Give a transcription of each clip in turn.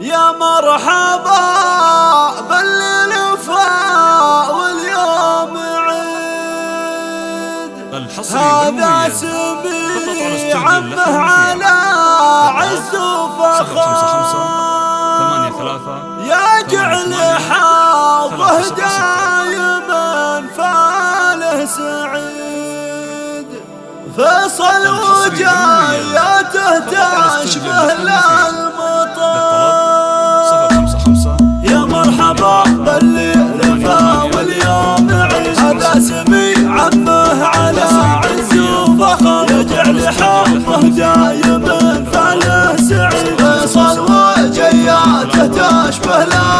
يا مرحبا بالليل فاء واليوم عيد. هذا اسمي عمه على عز وفخر. يا جعل حظه دايما فاله سعيد. فصل وجاياته تشبه للمعيد Allah.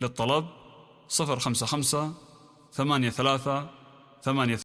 للطلب 055 83 ثمانية